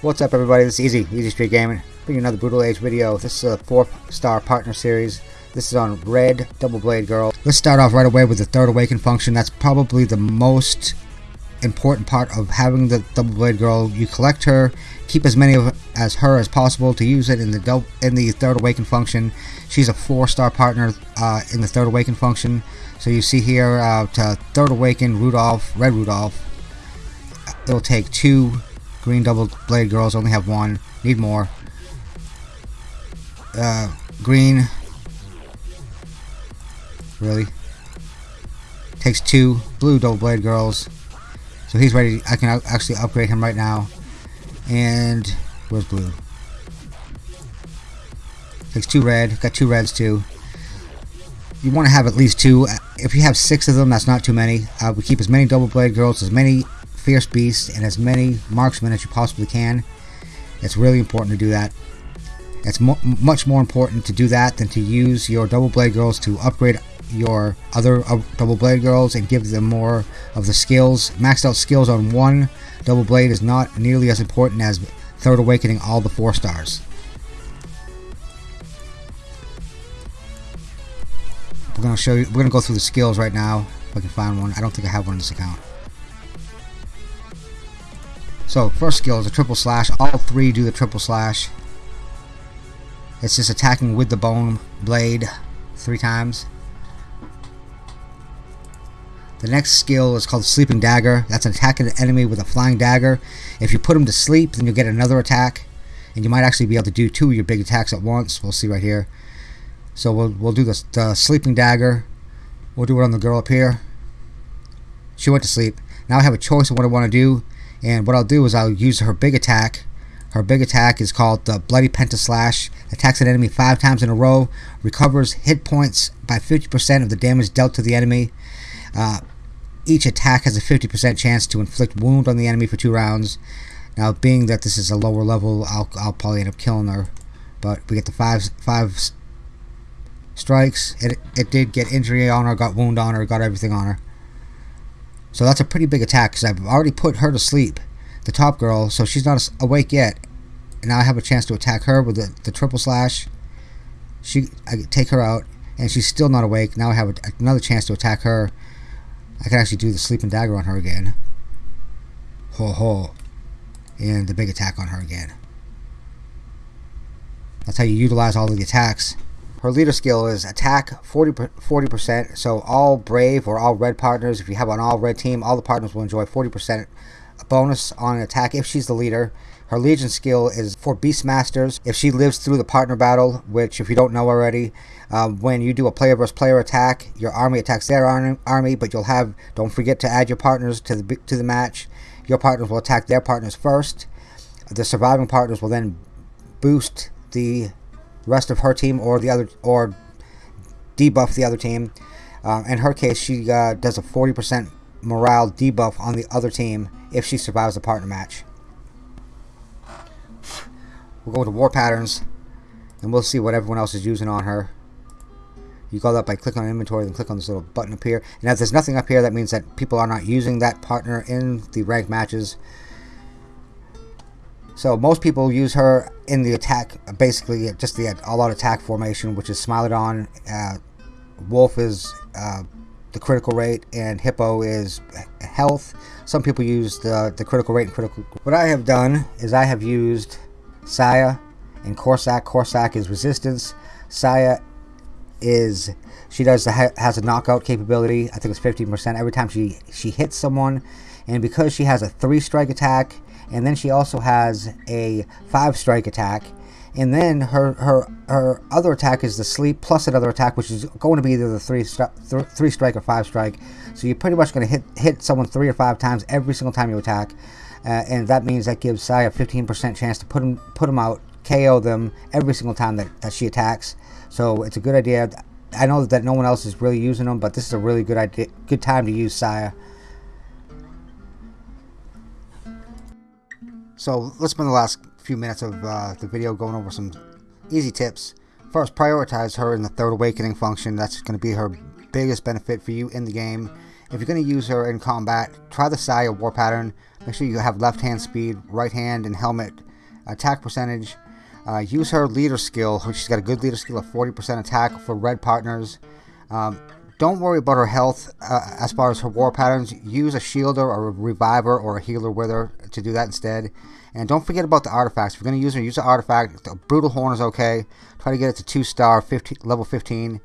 What's up everybody, this is Easy, Easy Street Gaming. Bringing another Brutal Age video. This is a 4-star partner series. This is on Red Double Blade Girl. Let's start off right away with the Third Awaken function. That's probably the most important part of having the Double Blade Girl. You collect her, keep as many of as her as possible to use it in the in the Third Awaken function. She's a 4-star partner uh, in the Third Awaken function. So you see here, uh, to Third Awaken Rudolph, Red Rudolph, it'll take two Green double blade girls only have one. Need more. Uh, green. Really? Takes two. Blue double blade girls. So he's ready. I can actually upgrade him right now. And where's blue? Takes two red. Got two reds too. You want to have at least two. If you have six of them, that's not too many. Uh, we keep as many double blade girls, as many fierce beasts and as many marksmen as you possibly can. It's really important to do that. It's mo much more important to do that than to use your double blade girls to upgrade your other uh, double blade girls and give them more of the skills. Maxed out skills on one double blade is not nearly as important as third awakening all the four stars. We're gonna show you. We're gonna go through the skills right now. If I can find one. I don't think I have one in this account. So first skill is a triple slash. All three do the triple slash. It's just attacking with the bone blade three times. The next skill is called Sleeping Dagger. That's an attack an enemy with a flying dagger. If you put him to sleep, then you'll get another attack. And you might actually be able to do two of your big attacks at once. We'll see right here. So we'll, we'll do the, the Sleeping Dagger. We'll do it on the girl up here. She went to sleep. Now I have a choice of what I want to do. And what I'll do is I'll use her big attack. Her big attack is called the Bloody Pentaslash. Attacks an enemy five times in a row. Recovers hit points by 50% of the damage dealt to the enemy. Uh, each attack has a 50% chance to inflict wound on the enemy for two rounds. Now, being that this is a lower level, I'll, I'll probably end up killing her. But we get the five five strikes. It, it did get injury on her, got wound on her, got everything on her. So that's a pretty big attack because I've already put her to sleep, the top girl, so she's not awake yet. And now I have a chance to attack her with the, the triple slash. She, I take her out, and she's still not awake. Now I have a, another chance to attack her. I can actually do the sleeping dagger on her again. Ho ho. And the big attack on her again. That's how you utilize all of the attacks. Her leader skill is attack 40, 40%. So all brave or all red partners, if you have an all red team, all the partners will enjoy 40% bonus on attack if she's the leader. Her Legion skill is for Beastmasters. If she lives through the partner battle, which if you don't know already, um, when you do a player versus player attack, your army attacks their army, but you'll have, don't forget to add your partners to the, to the match. Your partners will attack their partners first. The surviving partners will then boost the rest of her team or the other or debuff the other team. Uh, in her case, she uh, does a 40% morale debuff on the other team if she survives the partner match. We'll go to war patterns and we'll see what everyone else is using on her. You go that by clicking on inventory, then click on this little button up here. And if there's nothing up here, that means that people are not using that partner in the ranked matches. So most people use her in the attack, basically just the all-out attack formation, which is Smilodon. Uh, Wolf is uh, the critical rate, and Hippo is health. Some people use the, the critical rate and critical. What I have done is I have used Saya and Corsac. Corsac is resistance. Saya is she does the, has a knockout capability. I think it's 15% every time she she hits someone, and because she has a three strike attack and then she also has a five strike attack. And then her her her other attack is the sleep plus another attack which is going to be either the three th three strike or five strike. So you're pretty much going to hit hit someone three or five times every single time you attack. Uh, and that means that gives Sai a 15% chance to put him put him out KO them every single time that, that she attacks. So it's a good idea. I know that no one else is really using them but this is a really good idea good time to use Saya So let's spend the last few minutes of uh, the video going over some easy tips. First, prioritize her in the Third Awakening function. That's going to be her biggest benefit for you in the game. If you're going to use her in combat, try the Saya War Pattern. Make sure you have left hand speed, right hand, and helmet attack percentage. Uh, use her leader skill, she's got a good leader skill of 40% attack for red partners. Um, don't worry about her health uh, as far as her war patterns. Use a shielder or a reviver or a healer with her to do that instead. And don't forget about the artifacts. If you're going to use her, use the artifact. The Brutal Horn is okay. Try to get it to 2 star, 15, level 15.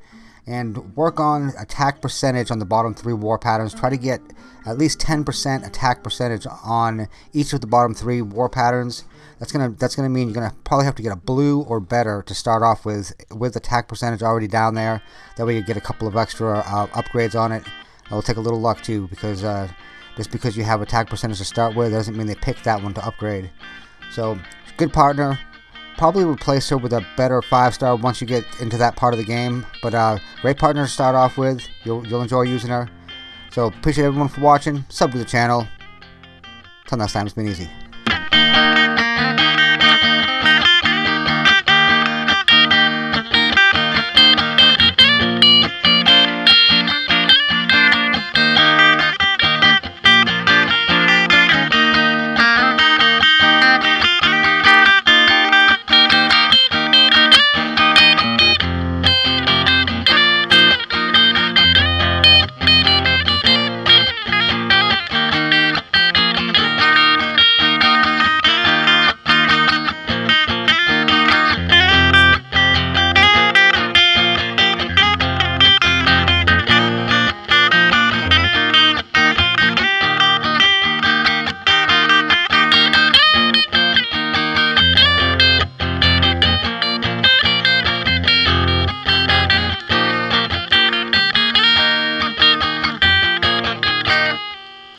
And work on attack percentage on the bottom three war patterns. Try to get at least 10% attack percentage on each of the bottom three war patterns. That's gonna that's gonna mean you're gonna probably have to get a blue or better to start off with with attack percentage already down there. That way you get a couple of extra uh, upgrades on it. It'll take a little luck too because uh, just because you have attack percentage to start with doesn't mean they pick that one to upgrade. So good partner. Probably replace her with a better five star once you get into that part of the game. But uh, great partner to start off with. You'll you'll enjoy using her. So appreciate everyone for watching. Sub to the channel. Till next time, it's been easy.